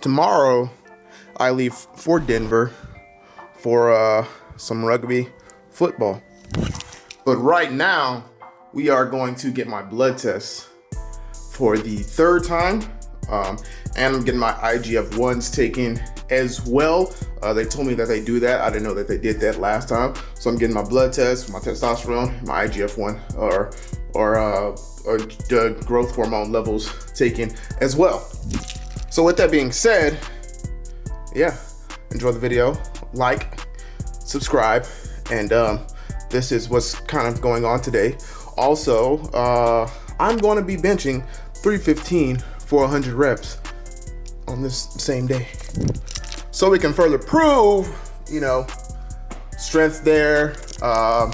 tomorrow I leave for Denver for uh, some rugby football. But right now, we are going to get my blood test for the third time. Um, and I'm getting my IGF-1s taken as well. Uh, they told me that they do that. I didn't know that they did that last time. So I'm getting my blood test, my testosterone, my IGF-1, or, or, uh, or growth hormone levels taken as well. So with that being said, yeah, enjoy the video, like, subscribe, and um, this is what's kind of going on today. Also, uh, I'm going to be benching 315 for 100 reps on this same day. So we can further prove, you know, strength there, uh,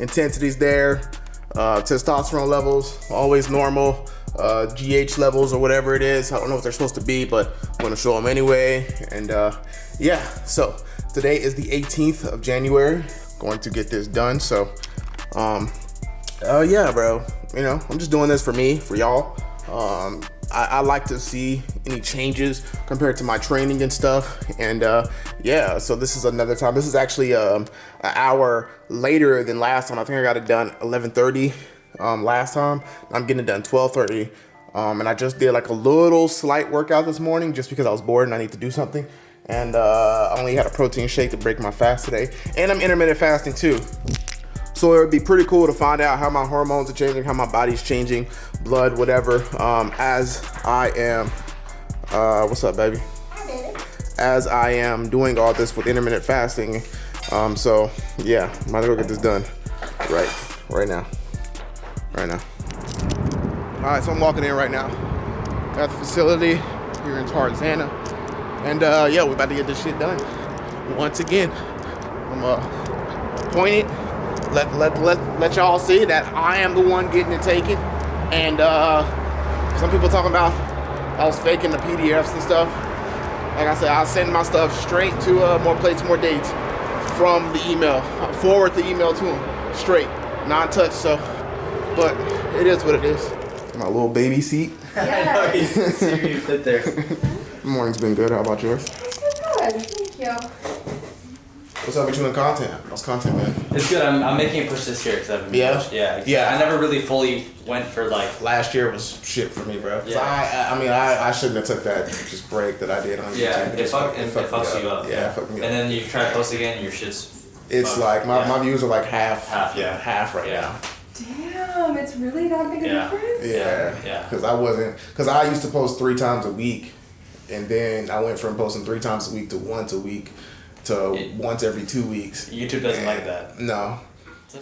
intensity's there, uh, testosterone levels always normal, uh, GH levels or whatever it is. I don't know what they're supposed to be, but I'm gonna show them anyway. And uh, yeah, so today is the 18th of January. Going to get this done. So um, uh, yeah, bro. You know, I'm just doing this for me, for y'all. Um, I, I, like to see any changes compared to my training and stuff. And uh, yeah, so this is another time. This is actually um, an hour later than last time. I think I got it done 11:30 um, last time. I'm getting it done 12:30. Um, and I just did like a little slight workout this morning just because I was bored and I need to do something. And uh, I only had a protein shake to break my fast today. And I'm intermittent fasting too. So it would be pretty cool to find out how my hormones are changing, how my body's changing, blood, whatever, um, as I am, uh, what's up, baby? As I am doing all this with intermittent fasting. Um, so yeah, might as well get this done right, right now, right now. All right, so I'm walking in right now at the facility here in Tarzana. And uh, yeah, we're about to get this shit done. Once again, I'm uh, appointed let let let let y'all see that I am the one getting it taken. And uh, some people talking about I was faking the PDFs and stuff. Like I said, I'll send my stuff straight to uh, more plates, more dates from the email. I forward the email to them straight, non-touch. So, but it is what it is. My little baby seat. Yeah. you sit there. Morning's been good. How about yours? It's been good. Thank you. What's up with you in content? How's content, man? It's good. I'm, I'm making a push this year because I've yeah, pushed. yeah, yeah. I never really fully went for like last year was shit for me, bro. Yeah. I, I mean, I, I shouldn't have took that just break that I did on yeah, YouTube. It, fuck, it, it, it fucks you up. Yeah, yeah. Fuck me and then you try to post again, your shit's. It's fucked. like my, yeah. my views are like half. Half. Yeah, half right yeah. now. Damn, it's really that big a yeah. difference. Yeah, yeah. Because I wasn't, because I used to post three times a week, and then I went from posting three times a week to once a week to it, once every two weeks. YouTube doesn't and like that. No.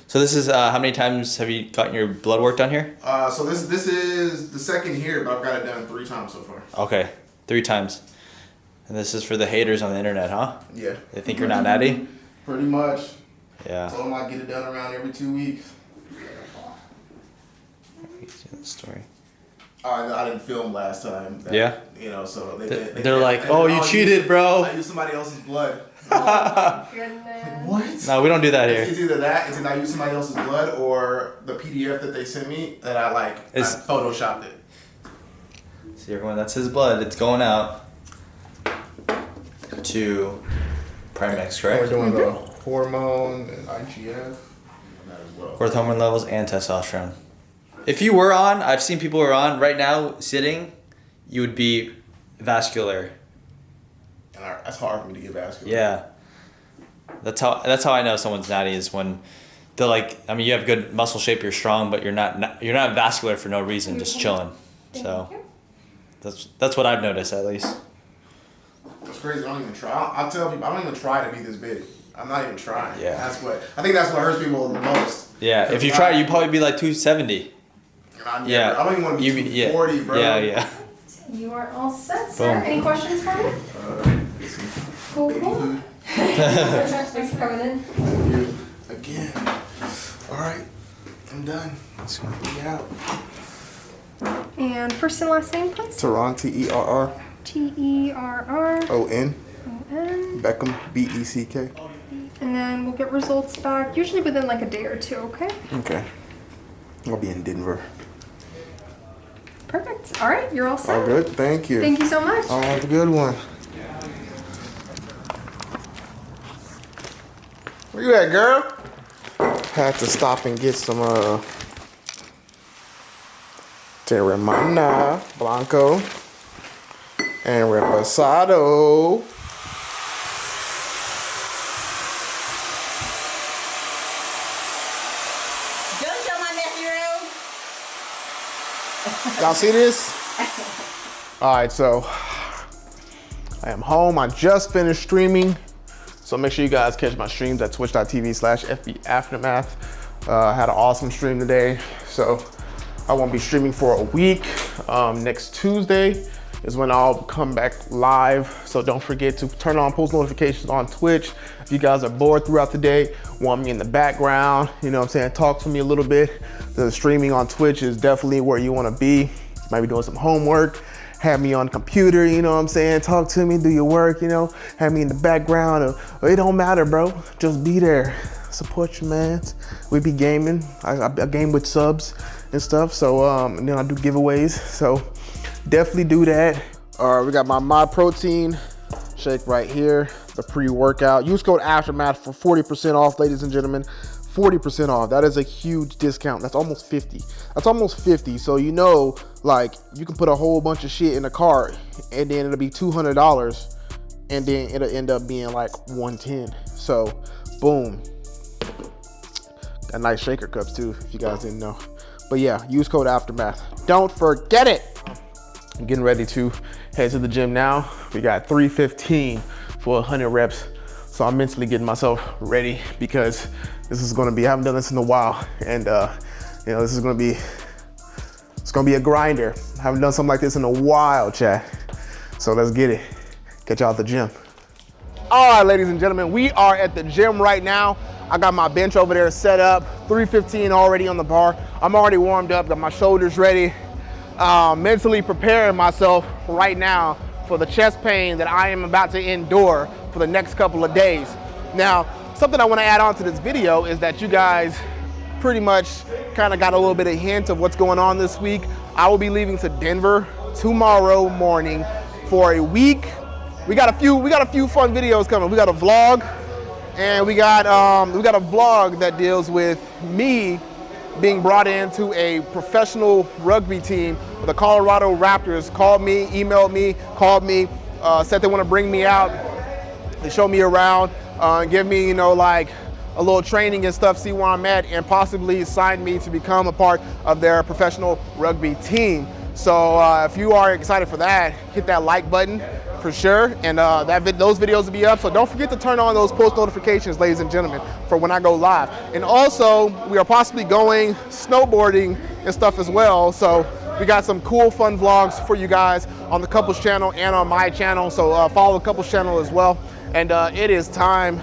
So this is uh, how many times have you gotten your blood work done here? Uh, so this this is the second here, but I've got it done three times so far. Okay, three times. And this is for the haters on the internet, huh? Yeah. They think you're not natty. Pretty much. Yeah. Told them I get it done around every two weeks. Story. Oh, I, I didn't film last time. That, yeah. You know, so they, they, they, are like, oh, you cheated, bro. I used somebody else's blood. Oh what? No, we don't do that here. It's, it's either that, it's either I use somebody else's blood, or the PDF that they sent me that I like, it's, I photoshopped it. See everyone, that's his blood. It's going out to Primex, correct? We're doing the mm-hmm. hormone and IGF. Well. Growth hormone levels and testosterone. If you were on, I've seen people who are on right now sitting, you would be vascular. And that's hard for me to get vascular. Yeah. That's how that's how I know someone's natty is when they're like I mean you have good muscle shape you're strong but you're not you're not vascular for no reason just mm-hmm. chilling. So that's that's what I've noticed at least. That's crazy I don't even try. I'll tell people I don't even try to be this big. I'm not even trying. Yeah. That's what I think that's what hurts people the most. Yeah if you try you'd probably be like 270 never, yeah I don't even want to be you, 240 yeah. bro yeah yeah you are all set sir Boom. any questions for me uh, cool cool Thanks for coming in. Thank you again. All right, I'm done. Let's go. out. And first and last name, please. Terron, T E R R. T E R R. O N. O N. Beckham, B E C K. And then we'll get results back, usually within like a day or two, okay? Okay. I'll be in Denver. Perfect. All right, you're all set. All good. Thank you. Thank you so much. Oh, have a good one. Where you at, girl? Had to stop and get some uh Teremana Blanco and Reposado. Don't show my messy room. Y'all see this? All right, so I am home. I just finished streaming. So make sure you guys catch my streams at twitch.tv slash FB Aftermath. Uh, I had an awesome stream today. So I won't be streaming for a week. Um, next Tuesday is when I'll come back live. So don't forget to turn on post notifications on Twitch. If you guys are bored throughout the day, want me in the background, you know what I'm saying, talk to me a little bit. The streaming on Twitch is definitely where you wanna be. Might be doing some homework, have me on computer, you know what I'm saying? Talk to me, do your work, you know, have me in the background. Or, or it don't matter, bro. Just be there. Support your man. We be gaming. I, I, I game with subs and stuff. So um, and then I do giveaways. So definitely do that. All right, we got my My Protein shake right here, the pre-workout. Use code Aftermath for 40% off, ladies and gentlemen. 40% off. That is a huge discount. That's almost 50. That's almost 50. So you know, like you can put a whole bunch of shit in a cart and then it'll be $200 and then it'll end up being like 110. So boom. Got nice shaker cups too, if you guys didn't know. But yeah, use code Aftermath. Don't forget it. I'm getting ready to head to the gym now. We got 315 for 100 reps. So I'm mentally getting myself ready because this is gonna be, I haven't done this in a while. And uh, you know, this is gonna be, it's gonna be a grinder. I haven't done something like this in a while, chat. So let's get it. Catch y'all at the gym. All right, ladies and gentlemen, we are at the gym right now. I got my bench over there set up, 315 already on the bar. I'm already warmed up, got my shoulders ready. Uh, mentally preparing myself right now for the chest pain that I am about to endure for the next couple of days. Now, something I wanna add on to this video is that you guys pretty much kind of got a little bit of hint of what's going on this week. I will be leaving to Denver tomorrow morning for a week. We got a few, we got a few fun videos coming. We got a vlog and we got, um, we got a vlog that deals with me being brought into a professional rugby team. The Colorado Raptors called me, emailed me, called me, uh, said they want to bring me out. They show me around, uh, give me, you know, like a little training and stuff, see where I'm at, and possibly sign me to become a part of their professional rugby team. So uh, if you are excited for that, hit that like button for sure. And uh, that vid those videos will be up. So don't forget to turn on those post notifications, ladies and gentlemen, for when I go live. And also, we are possibly going snowboarding and stuff as well. So we got some cool, fun vlogs for you guys on the Couples channel and on my channel. So uh, follow the Couples channel as well. And uh, it is time,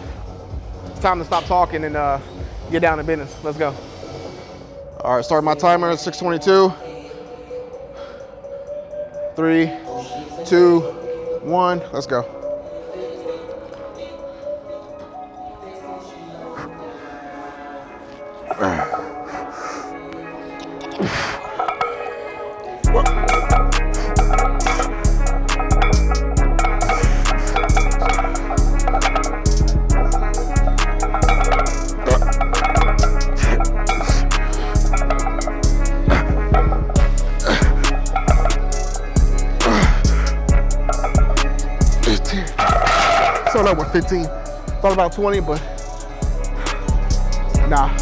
it's time to stop talking and uh, get down to business. Let's go. All right, start my timer at 622. Three, two, one, let's go. About 20, but nah.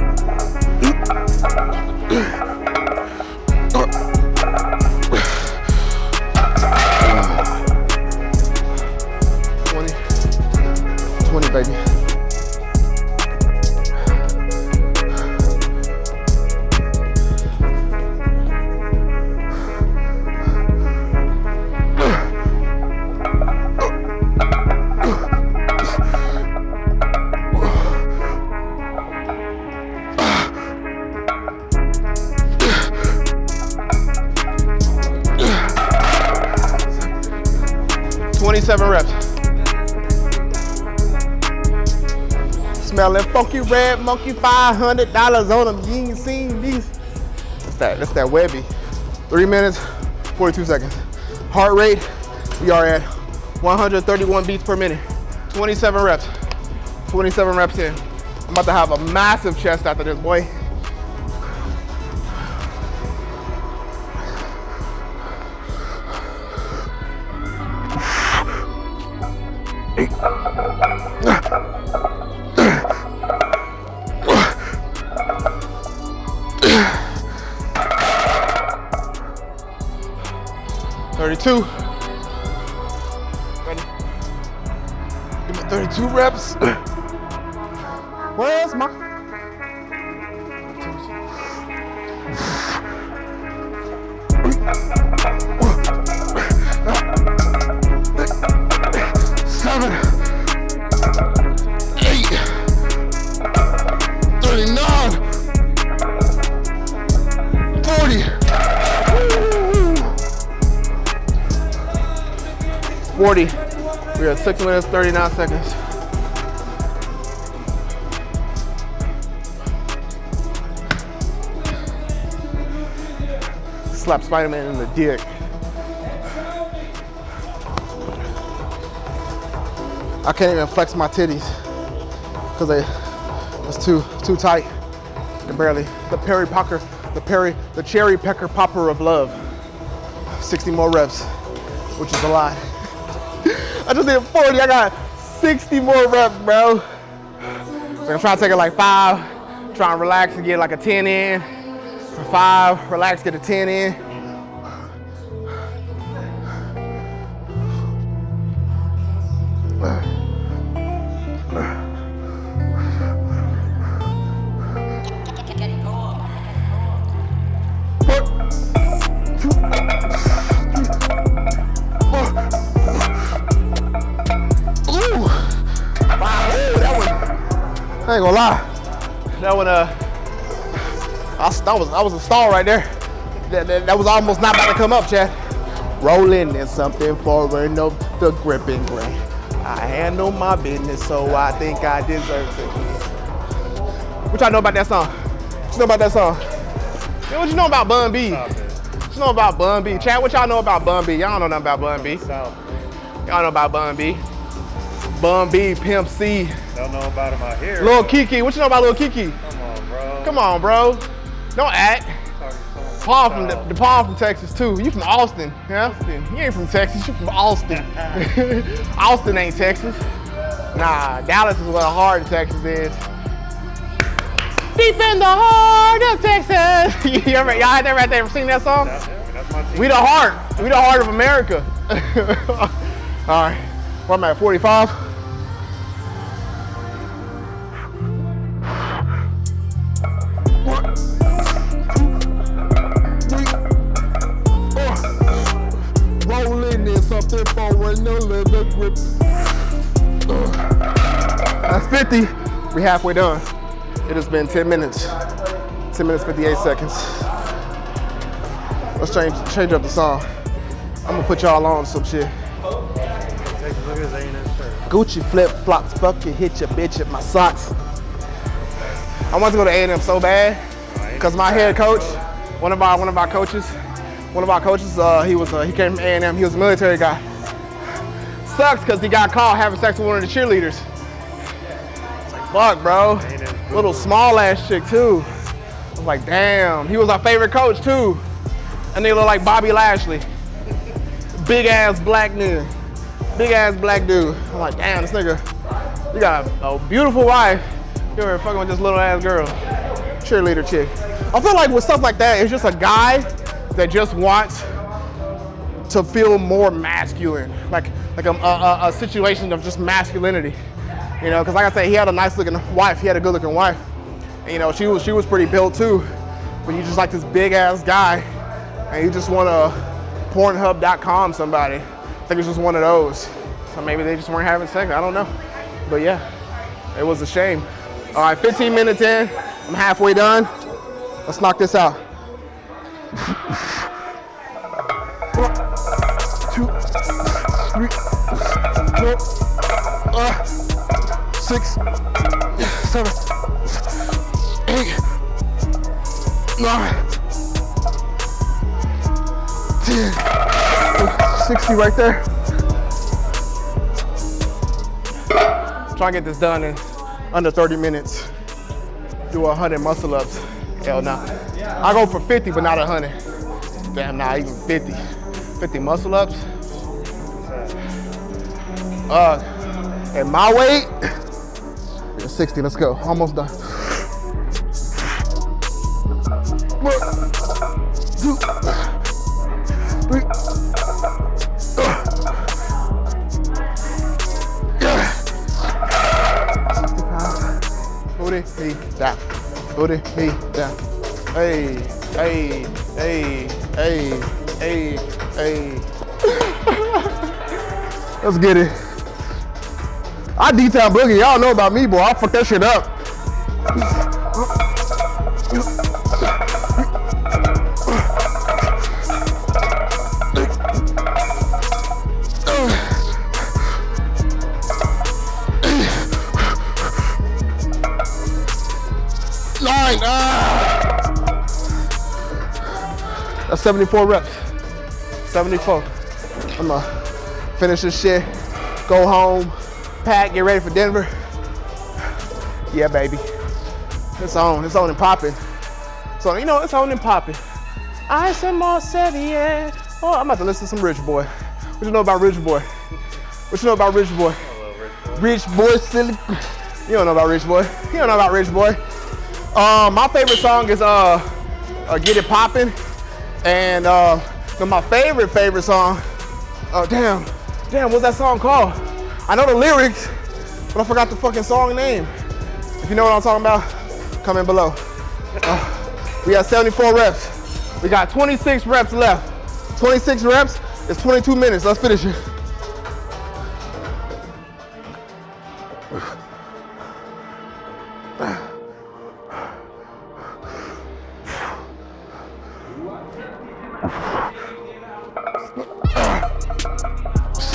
27 reps. Smelling funky red monkey, $500 on them. You ain't seen these. That's that, that's that Webby. Three minutes, 42 seconds. Heart rate, we are at 131 beats per minute. 27 reps. 27 reps in. I'm about to have a massive chest after this, boy. Thirty-two. Ready? Give me 32 reps. 40. We're at six minutes, 39 seconds. Slap Spider-Man in the dick. I can't even flex my titties because they it's too too tight. Can barely. The Perry Pocker, the Perry, the cherry pecker popper of love. 60 more reps, which is a lot. I just did 40. I got 60 more reps, bro. I'm trying to take it like five, try and relax and get like a 10 in. Five, relax, get a 10 in. Ooh. I ain't gonna lie. That one, uh, I, that was, that was a stall right there. That, that, that was almost not about to come up, Chad. Rolling in something forward, no, the gripping grain. I handle my business, so I think I deserve it. What y'all know about that song? What you know about that song? Yeah, what you know about Bun B? What you know about Bun B? Chad, what y'all know about Bun B? Y'all don't know nothing about Bun B. Y'all know about Bun B. Bun B, Pimp C. Don't know about him out here. Lil Keke, what you know about Lil Keke? Come on, bro. Come on, bro. Don't act. Paul from the, the Paul from Texas too. You from Austin, yeah? Austin. You ain't from Texas. You from Austin. Austin ain't Texas. Nah, Dallas is where the heart of Texas is. Deep in the heart of Texas. you ever, y'all had that right there? Ever seen that song? We the heart. We the heart of America. All right. Where am I at? 45? Forward, no leather grip. That's 50. We're halfway done. It has been 10 minutes. 10 minutes, 58 seconds. Let's change change up the song. I'm gonna put y'all on some shit. Gucci flip flops, fuck you, hit your bitch at my socks. I want to go to A&M so bad because my head coach, one of our one of our coaches, one of our coaches, uh, he was uh, he came from A&M. He was a military guy. Sucks because he got caught having sex with one of the cheerleaders. Fuck, bro. Little small ass chick too. I was like, damn. He was our favorite coach too. And they look like Bobby Lashley. Big ass black dude. Big ass black dude. I'm like, damn, this nigga, you got a, a beautiful wife. You're fucking with this little ass girl. Cheerleader chick. I feel like with stuff like that, it's just a guy that just wants to feel more masculine. Like like a, a, a situation of just masculinity. You know, because like I said, he had a nice looking wife. He had a good looking wife. And, you know, she was she was pretty built too. But you just like this big ass guy, and you just want to Pornhub.com somebody. I think it's just one of those. So maybe they just weren't having sex. I don't know. But yeah, it was a shame. All right, 15 minutes in. I'm halfway done. Let's knock this out. 60 right there. Try and get this done in under 30 minutes. Do 100 muscle ups. Hell no. I go for 50, but not 100. Damn, not even 50. 50 muscle ups. Uh, at my weight, 60. Let's go. Almost done. One, two, Booty me down. Hey, hey, hey, hey, hey, hey. Let's get it. I detail boogie. Y'all know about me, boy. I fuck that shit up. That's 74 reps. 74. I'm gonna finish this shit, go home, pack, get ready for Denver. Yeah, baby. It's on. It's on and popping. So you know, it's on and popping. I said yeah. Oh, I'm about to listen to some Rich Boy. What you know about Rich Boy? What you know about Rich Boy? Rich Boy silly. You don't know about Rich Boy. You don't know about Rich Boy. Um, my favorite song is uh, uh Get It Poppin'. And uh, my favorite, favorite song, oh damn, damn, what's that song called? I know the lyrics, but I forgot the fucking song name. If you know what I'm talking about, comment below. Uh, we got 74 reps. We got 26 reps left. 26 reps is 22 minutes. Let's finish it.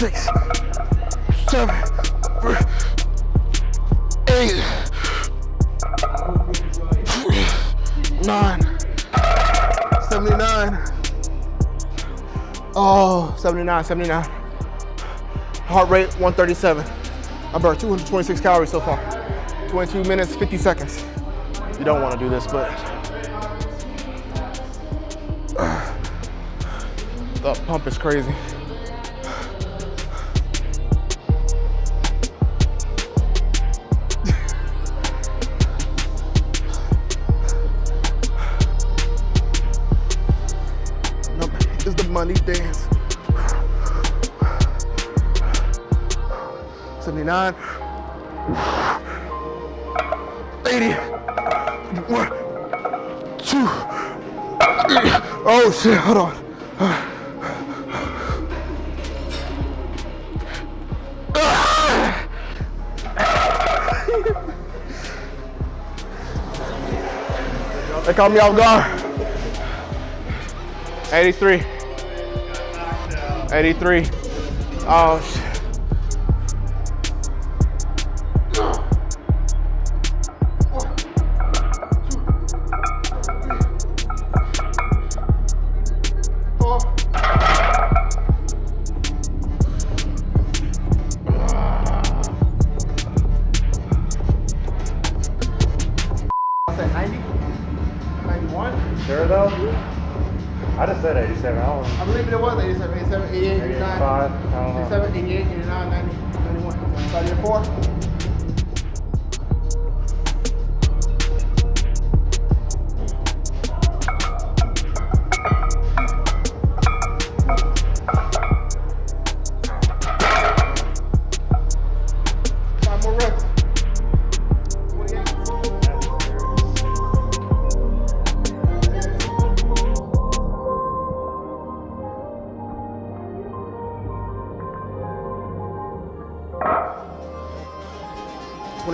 Six, seven, eight, nine, 79. Oh, 79, 79. Heart rate 137. I burned 226 calories so far. 22 minutes, 50 seconds. You don't want to do this, but the pump is crazy. Money dance. 79. 80. One, two. Oh shit, hold on. They caught me off guard. 83. 83. Oh shit.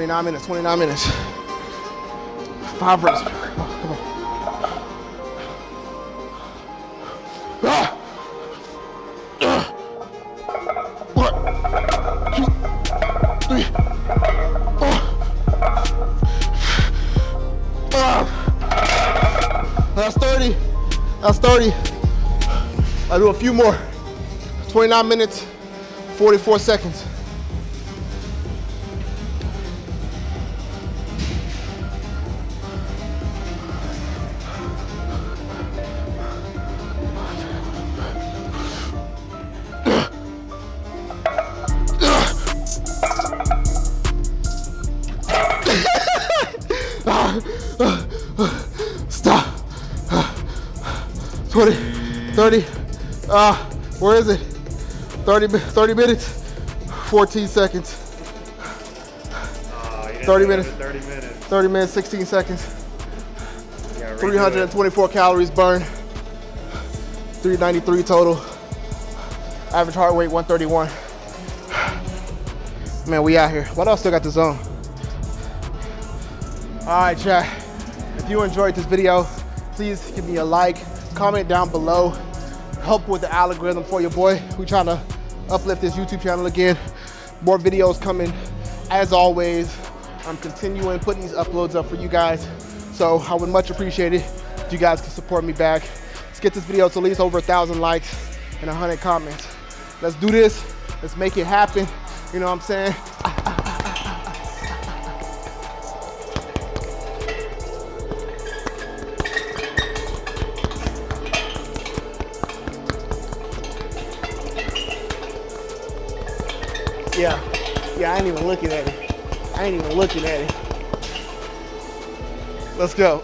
29 minutes, 29 minutes. Five reps. Come on. That's 30. That's 30. I'll do a few more. 29 minutes, 44 seconds. Uh, where is it? 30, 30 minutes, 14 seconds. 30 minutes. 30 minutes. 30 minutes, 16 seconds. You gotta redo it. 324 calories burned. 393 total. Average heart rate 131. Man, we out here. What else still got this on? All right, chat. If you enjoyed this video, please give me a like, comment down below. Help with the algorithm for your boy. We trying to uplift this YouTube channel again. More videos coming. As always, I'm continuing putting these uploads up for you guys. So I would much appreciate it if you guys can support me back. Let's get this video to at least over a thousand likes and a hundred comments. Let's do this. Let's make it happen. You know what I'm saying? Yeah. Yeah, I ain't even looking at it. I ain't even looking at it. Let's go.